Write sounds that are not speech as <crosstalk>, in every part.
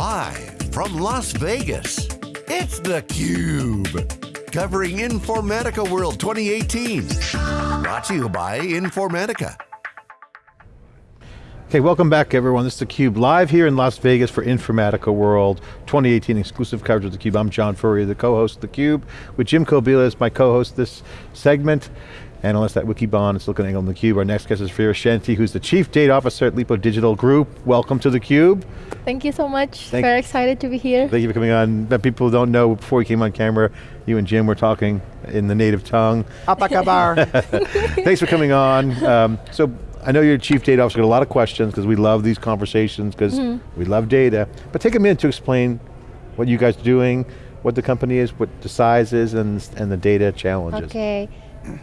Live from Las Vegas, it's theCUBE. Covering Informatica World 2018. Brought to you by Informatica. Okay, welcome back everyone. This is theCUBE, live here in Las Vegas for Informatica World 2018 exclusive coverage of theCUBE. I'm John Furrier, the co-host of theCUBE, with Jim Kobielus, my co-host this segment. And unless that Wikibon is looking on theCUBE, our next guest is Vira Shanty, who's the Chief Data Officer at Lippo Digital Group. Welcome to theCUBE. Thank you so much, Thank very excited to be here. Thank you for coming on. That people don't know, before you came on camera, you and Jim were talking in the native tongue. Apakabar. <laughs> <laughs> Thanks for coming on. Um, so I know you're chief data officer, got a lot of questions because we love these conversations because mm -hmm. we love data. But take a minute to explain what you guys are doing, what the company is, what the size is, and, and the data challenges. Okay,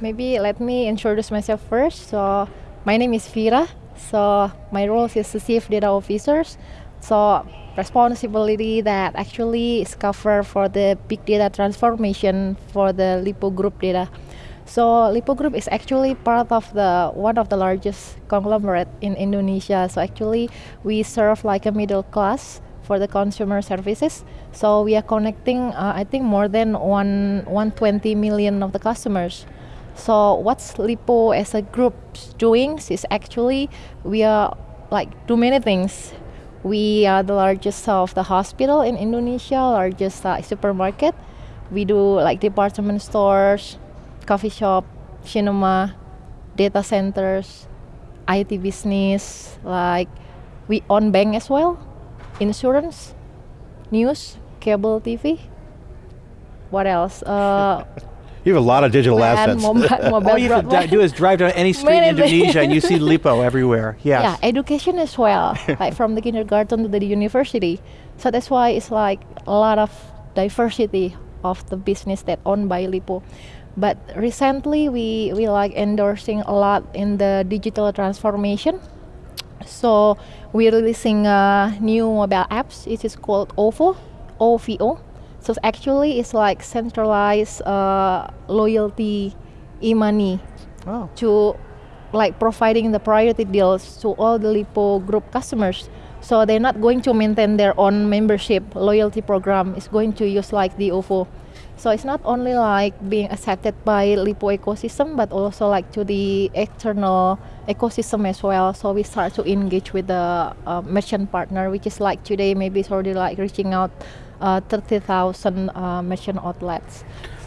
maybe let me introduce myself first. So my name is Vira. So my role is the chief data officer. So responsibility that actually is covered for the big data transformation for the Lippo Group data. So Lippo Group is actually part of the one of the largest conglomerate in Indonesia. So actually we serve like a middle class for the consumer services. So we are connecting, uh, I think more than one 120 million of the customers. So what's Lippo as a group doing is actually we are like do many things. We are the largest of the hospital in Indonesia, largest uh, supermarket. We do like department stores, coffee shop, cinema, data centers, IT business, like we own bank as well, insurance, news, cable TV. What else? Uh, <laughs> you have a lot of digital assets. Mobile, mobile <laughs> All you have to do is drive down any street in Indonesia and you see <laughs> Lippo everywhere, yes. Yeah, education as well, <laughs> like from the kindergarten to the university. So that's why it's like a lot of diversity of the business that owned by Lippo. But recently we, we like endorsing a lot in the digital transformation. So we're releasing a new mobile apps. It is called OVO, OVO. So actually it's like centralized uh, loyalty e-money oh. to like providing the priority deals to all the Lippo group customers. So they're not going to maintain their own membership loyalty program. It's going to use like the OVO so it's not only like being accepted by Lippo ecosystem, but also like to the external ecosystem as well. So we start to engage with the uh, merchant partner, which is like today maybe it's already like reaching out uh, 30,000 uh, merchant outlets.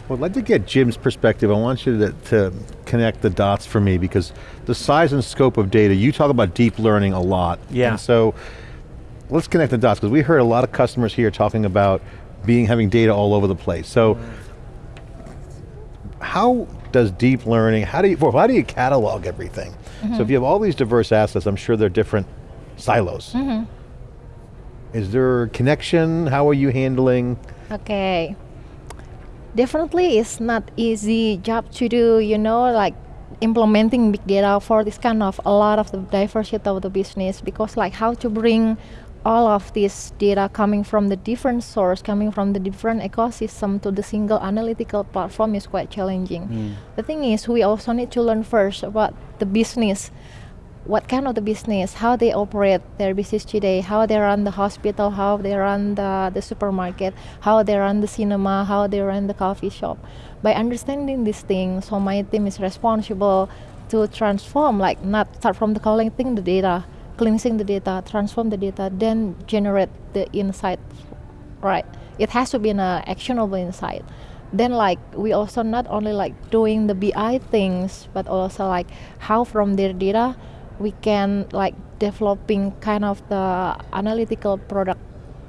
Well, I'd like to get Jim's perspective. I want you to, to, connect the dots for me because the size and scope of data, you talk about deep learning a lot. Yeah. And so let's connect the dots because we heard a lot of customers here talking about being having data all over the place. So how does deep learning, how do you, well, how do you catalog everything? Mm -hmm. So if mm-hmm. you have all these diverse assets, I'm sure they're different silos. Mm -hmm. Is there a connection? How are you handling? Okay. Definitely it's not easy job to do, you know, like implementing big data for this kind of a lot of the diversity of the business because like how to bring all of this data coming from the different source, coming from the different ecosystem to the single analytical platform is quite challenging. Mm. The thing is, we also need to learn first about the business, what kind of the business, how they operate their business today, how they run the hospital, how they run the, the supermarket, how they run the cinema, how they run the coffee shop. By understanding these things, so my team is responsible to transform, like not start from the collecting the data, cleansing the data, transform the data, then generate the insight, right? It has to be an uh, actionable insight. Then like we also not only like doing the BI things, but also like how from their data we can like developing kind of the analytical product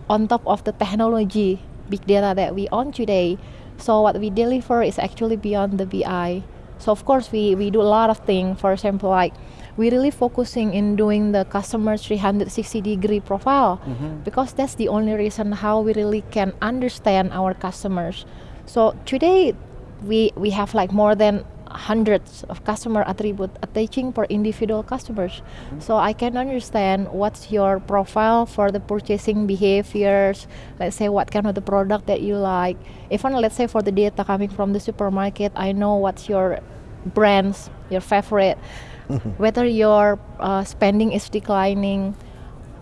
on top of the technology big data that we own today. So what we deliver is actually beyond the BI. So of course we, we do a lot of things. For example, like we really focusing in doing the customer 360 degree profile mm -hmm. because that's the only reason how we really can understand our customers. So today we we have like more than hundreds of customer attribute attaching per individual customers. Mm -hmm. So I can understand what's your profile for the purchasing behaviors. Let's say what kind of the product that you like. Even let's say for the data coming from the supermarket, I know what's your brands, your favorite. whether your uh, spending is declining,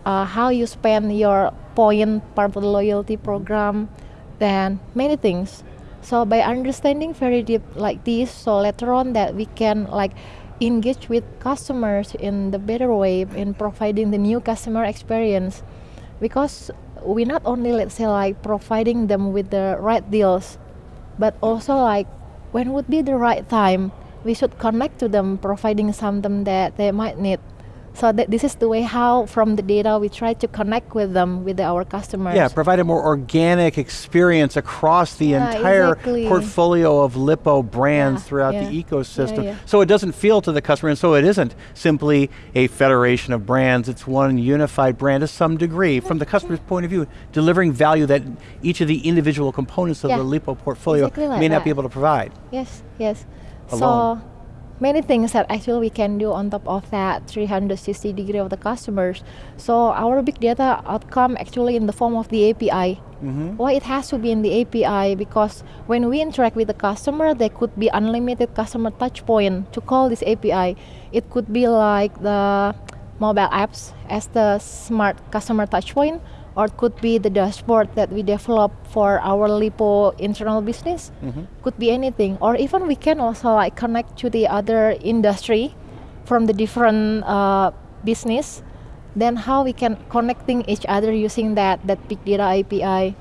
uh, how you spend your point part of the loyalty program, then many things. So by understanding very deep like this, so later on that we can like engage with customers in the better way in providing the new customer experience. Because we not only let's say like providing them with the right deals but also like when would be the right time we should connect to them providing something that they might need so that this is the way how from the data we try to connect with them with our customers Yeah, provide a more organic experience across the Yeah, entire exactly. portfolio of Lippo brands Yeah, throughout yeah. the ecosystem. So it doesn't feel to the customer, and so it isn't simply a federation of brands, it's one unified brand to some degree, from the customer's point of view, delivering value that each of the individual components of the Lippo portfolio exactly like may not be able to provide. Yes, yes. Alone. So many things that actually we can do on top of that 360 degree of the customers. So our big data outcome actually in the form of the API. Mm-hmm. Why it has to be in the API? Because when we interact with the customer, there could be unlimited customer touch point to call this API. It could be like the mobile apps as the smart customer touch point or it could be the dashboard that we develop for our Lippo internal business could be anything or even we can also like connect to the other industry from the different uh, business then how we can connecting each other using that that big data api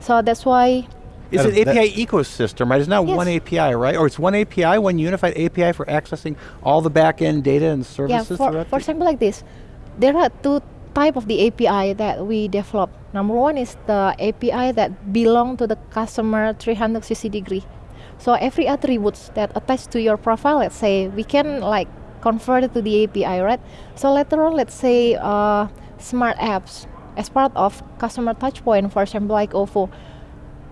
so that's why It's That- an API ecosystem, right? It's not Yes. one API, right? Or it's one API, one unified API for accessing all the back-end data and services. yeah services for, for example like this there are two type of the api that we develop. Number one is the api that belong to the customer 360 degree. So every attributes that attach to your profile let's say we can like convert it to the api right? So later on let's say uh, smart apps as part of customer touchpoint for example like ovo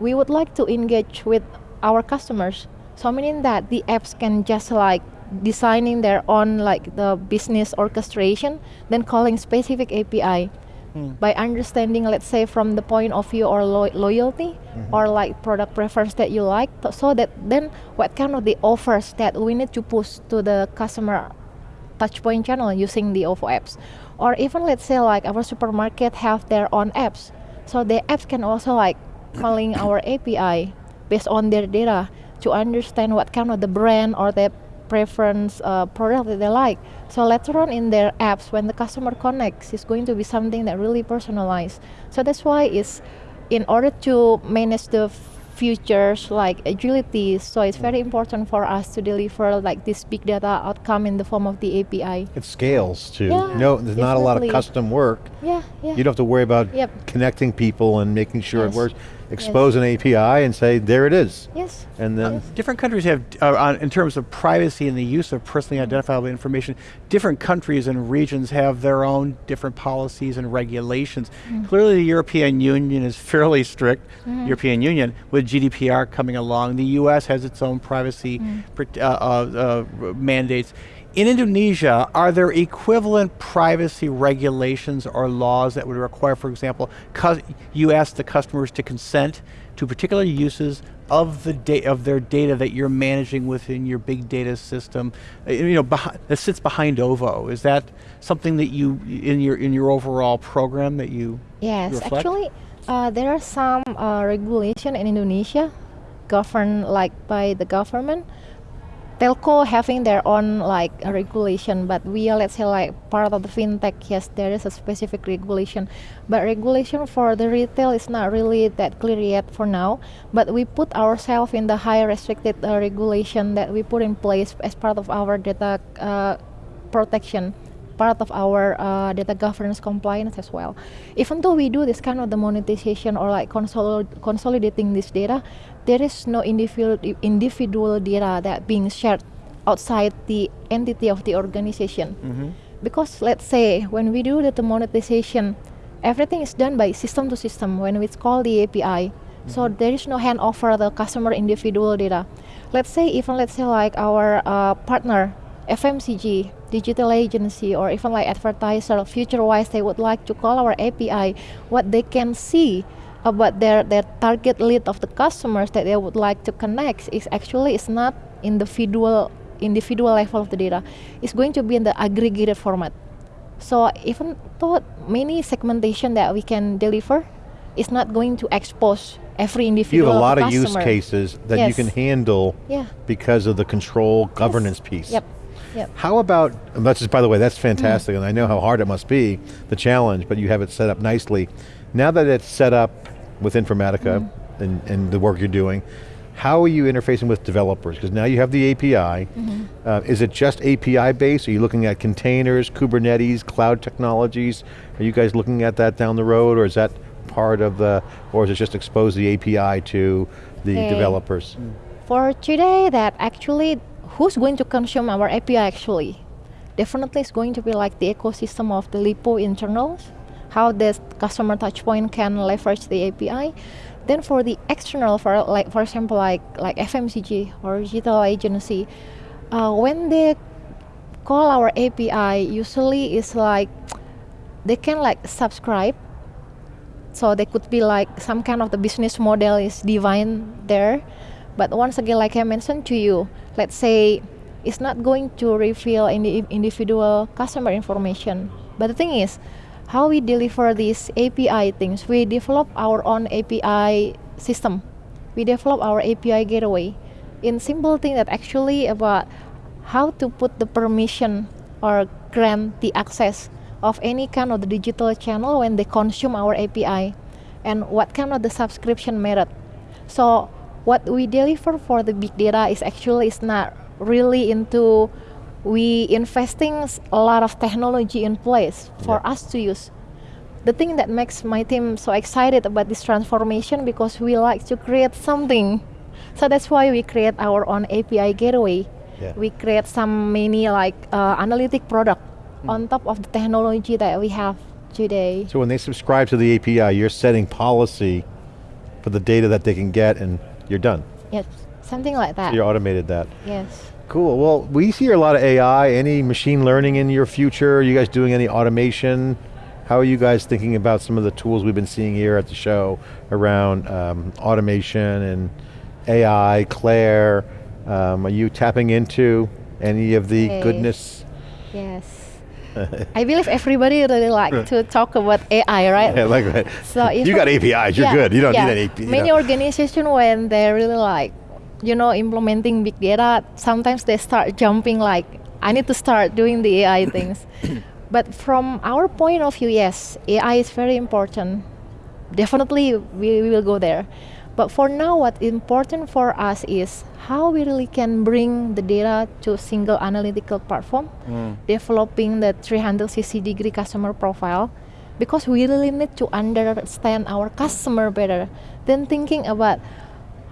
we would like to engage with our customers. So meaning that the apps can just like designing their own like the business orchestration then calling specific api hmm. by understanding let's say from the point of view or lo- loyalty mm-hmm. or like product preference that you like so that then what kind of the offers that we need to push to the customer touchpoint channel using the OVO apps. Or even let's say like our supermarket have their own apps. So the apps can also like calling our API based on their data to understand what kind of the brand or the preference uh, product that they like. So later on in their apps, when the customer connects, it's going to be something that really personalized. So that's why it's in order to manage the futures like agility. So it's very important for us to deliver like this big data outcome in the form of the API. It scales too. Yeah, no, there's not a lot of custom work. Yeah, yeah. You don't have to worry about Yep. connecting people and making sure it works. Expose an API and say, there it is. yes. And then Different countries have, uh, on, in terms of privacy and the use of personally identifiable information, different countries and regions have their own different policies and regulations. Clearly the European Union is fairly strict, European Union, with GDPR coming along. The US has its own privacy pr- uh, uh, uh, mandates. In Indonesia, are there equivalent privacy regulations or laws that would require, for example, you ask the customers to consent to particular uses of the of their data that you're managing within your big data system, uh, you know, that sits behind OVO? Is that something that you in your in your overall program that you Yes, reflect? actually, uh, there are some uh, regulation in Indonesia, governed like by the government. Telco having their own like regulation, but we are let's say like part of the fintech. Yes, there is a specific regulation, but regulation for the retail is not really that clear yet for now. But we put ourselves in the high restricted uh, regulation that we put in place as part of our data uh, protection part of our uh, data governance compliance as well. Even though we do this kind of the monetization or like consol- consolidating this data, there is no individual individual data that being shared outside the entity of the organization. Because let's say when we do the monetization, everything is done by system to system when it's called the API. So there is no handover of the customer individual data. Let's say even let's say like our uh, partner FMCG, digital agency, or even like advertiser, future-wise, they would like to call our API. What they can see about their their target lead of the customers that they would like to connect is actually is not individual individual level of the data. It's going to be in the aggregated format. So even though many segmentation that we can deliver, it's not going to expose every individual You have a lot of use cases that you can handle Yeah. because of the control governance piece. Yep. Yep. How about, that's just, by the way, that's Mm. fantastic, and I know how hard it must be, the challenge, but you have it set up nicely. Now that it's set up with Informatica Mm. and, and the work you're doing, how are you interfacing with developers? Because now you have the API. Mm-hmm. Uh, is it just API based? Are you looking at containers, Kubernetes, cloud technologies? Are you guys looking at that down the road, or is that part of the, or is it just expose the API to the Okay. developers? For today, that actually, who's going to consume our API actually? Definitely it's going to be like the ecosystem of the Lippo internals, how this customer touchpoint can leverage the API. Then for the external, for like for example, like like FMCG or digital agency, uh, when they call our API, usually it's like they can like subscribe. So they could be like some kind of the business model is divine there. But once again like i mentioned to you let's say it's not going to reveal any individual customer information. But the thing is how we deliver these api things. We develop our own api system. We develop our api gateway. In simple thing that actually about how to put the permission or grant the access of any kind of the digital channel when they consume our API and what kind of the subscription method. So what we deliver for the big data is actually is not really into we investing a lot of technology in place for Yeah. us to use. The thing that makes my team so excited about this transformation because we like to create something. So that's why we create our own API gateway. Yeah. We create some many like uh, analytic product on top of the technology that we have today. So when they subscribe to the API, you're setting policy for the data that they can get and you're done. Yes, something like that. You automated that. Yes. Cool, well, we see a lot of AI, any machine learning in your future? Are you guys doing any automation? How are you guys thinking about some of the tools we've been seeing here at the show around um, automation and AI, Claire? Um, are you tapping into any of the goodness? Yes. I believe everybody really like to talk about AI, right? <laughs> Yeah, like that. So <laughs> if you got APIs, you're yeah, good. You don't yeah. need any. API. Many organizations when they really like, you know, implementing big data, sometimes they start jumping like, I need to start doing the AI <coughs> things. but from our point of view, yes, AI is very important. Definitely, we, we will go there. But for now, what important for us is how we really can bring the data to a single analytical platform, hmm. developing the 360 degree customer profile, because we really need to understand our customer better. Then thinking about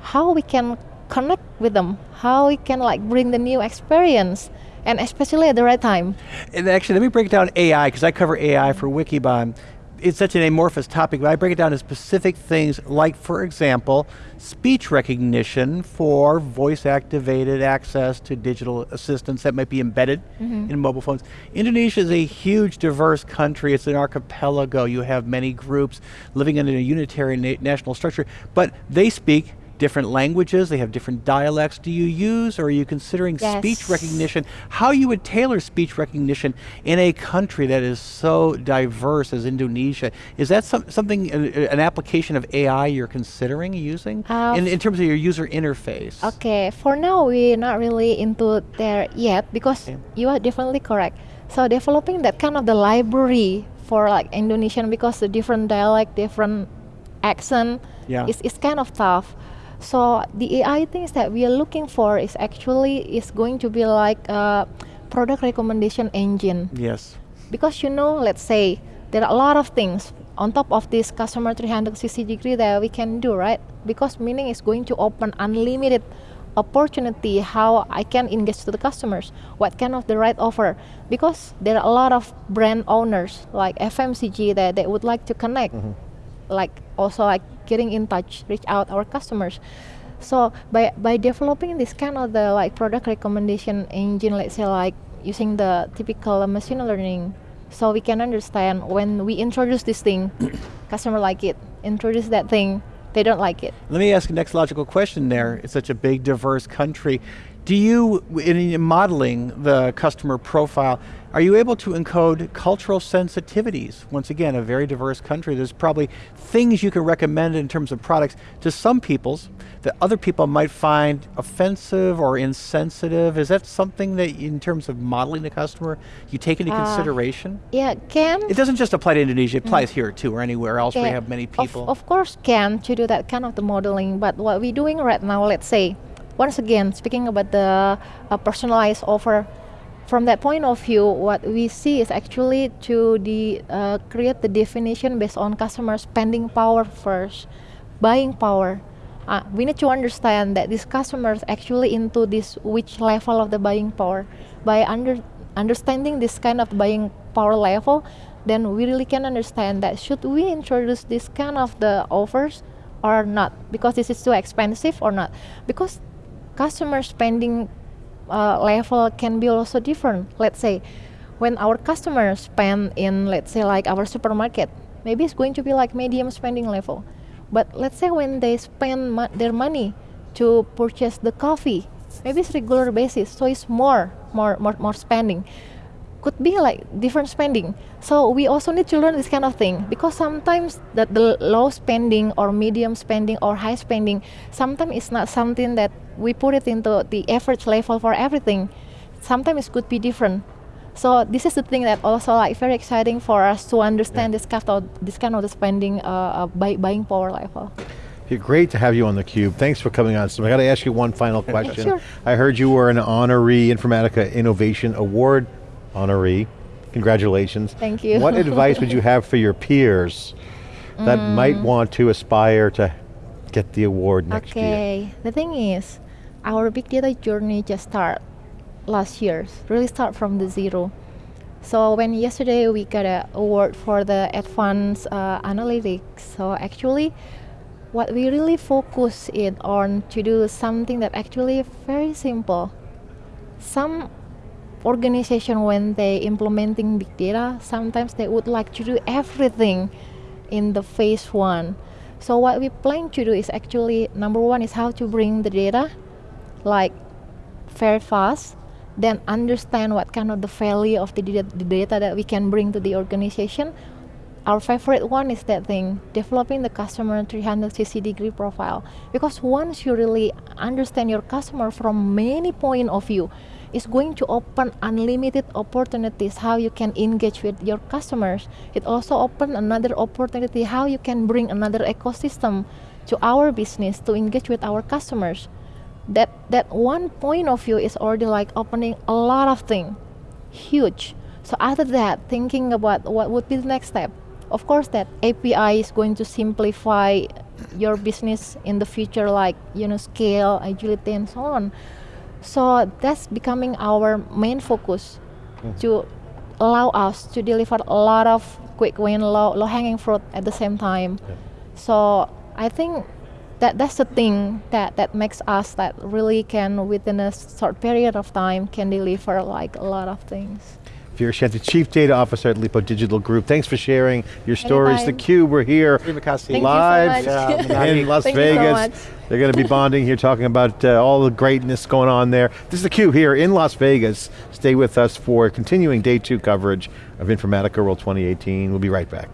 how we can connect with them, how we can like bring the new experience, and especially at the right time. And actually, let me break down AI, because I cover AI for Wikibon. It's such an amorphous topic, but I break it down to specific things like, for example, speech recognition for voice activated access to digital assistants that might be embedded mm-hmm. in mobile phones. Indonesia is a huge, diverse country. It's an archipelago. You have many groups living in a unitary na- national structure, but they speak different languages, they have different dialects. Do you use or are you considering speech recognition? How you would tailor speech recognition in a country that is so diverse as Indonesia? Is that some, something, an, an application of AI you're considering using Uh, in, in terms of your user interface? Okay, for now we're not really into there yet because Okay. you are definitely correct. So developing that kind of the library for like Indonesian because the different dialect, different accent Yeah. is, is kind of tough. So the AI things that we are looking for is actually is going to be like a product recommendation engine. Yes. because you know let's say there are a lot of things on top of this customer 360 degree that we can do right? Because meaning is going to open unlimited opportunity how i can engage to the customers what kind of the right offer. Because there are a lot of brand owners like fmcg that they would like to connect mm-hmm. Like also like getting in touch reach out our customers. So by by developing this kind of the like product recommendation engine let's say like using the typical machine learning so we can understand when we introduce this thing <coughs> customer like it introduce that thing they don't like it Let me ask the next logical question there. It's such a big, diverse country. Do you, in modeling the customer profile, are you able to encode cultural sensitivities? Once again, a very diverse country, there's probably things you can recommend in terms of products to some peoples that other people might find offensive or insensitive. Is that something that, in terms of modeling the customer, you take into uh, consideration? Yeah, can. It doesn't just apply to Indonesia, it applies mm. here too, or anywhere else where you have many people. Of, of course can to do that kind of the modeling, but what we're doing right now, let's say, once again, speaking about the uh, personalized offer, from that point of view, what we see is actually to the uh, create the definition based on customer spending power first, buying power. Uh, we need to understand that these customers actually into this which level of the buying power. By under, understanding this kind of buying power level, then we really can understand that should we introduce this kind of the offers or not because this is too expensive or not because customer spending uh, level can be also different. Let's say when our customers spend in, let's say, like our supermarket, maybe it's going to be like medium spending level. But let's say when they spend mo their money to purchase the coffee, maybe it's regular basis, so it's more, more, more, more spending could be like different spending. So we also need to learn this kind of thing because sometimes that the low spending or medium spending or high spending, sometimes it's not something that we put it into the average level for everything. Sometimes it could be different. So this is the thing that also like very exciting for us to understand yeah. this kind of this kind of the spending uh, uh, buy, buying power level. great to have you on theCUBE. Thanks for coming on. So I got to ask you one final question. sure. I heard you were an honoree Informatica Innovation Award honoree. Congratulations. Thank you. What advice would you have for your peers that mm. might want to aspire to get the award next okay. year? Okay, the thing is, our big data journey just started last year, really start from the zero. So when yesterday we got an award for the advanced uh, analytics, so actually what we really focus it on to do something that actually very simple. Some organization when they implementing big data sometimes they would like to do everything in the phase one so what we plan to do is actually number one is how to bring the data like very fast then understand what kind of the value of the data, the data that we can bring to the organization our favorite one is that thing developing the customer 360 degree profile because once you really understand your customer from many point of view it's going to open unlimited opportunities how you can engage with your customers. It also open another opportunity how you can bring another ecosystem to our business to engage with our customers. That that one point of view is already like opening a lot of things, huge. So after that, thinking about what would be the next step. Of course, that API is going to simplify your business in the future, like you know, scale, agility, and so on. So that's becoming our main focus mm. to allow us to deliver a lot of quick win, low, low hanging fruit at the same time. Yeah. So I think that that's the thing that, that makes us that really can within a short period of time can deliver like a lot of things. Vira Shanty, Chief Data Officer at Lippo Digital Group. Thanks for sharing your stories. The theCUBE, we're here live so in <laughs> Las Thank Vegas. So They're going to be bonding here, talking about uh, all the greatness going on there. This is theCUBE here in Las Vegas. Stay with us for continuing day two coverage of Informatica World 2018. We'll be right back.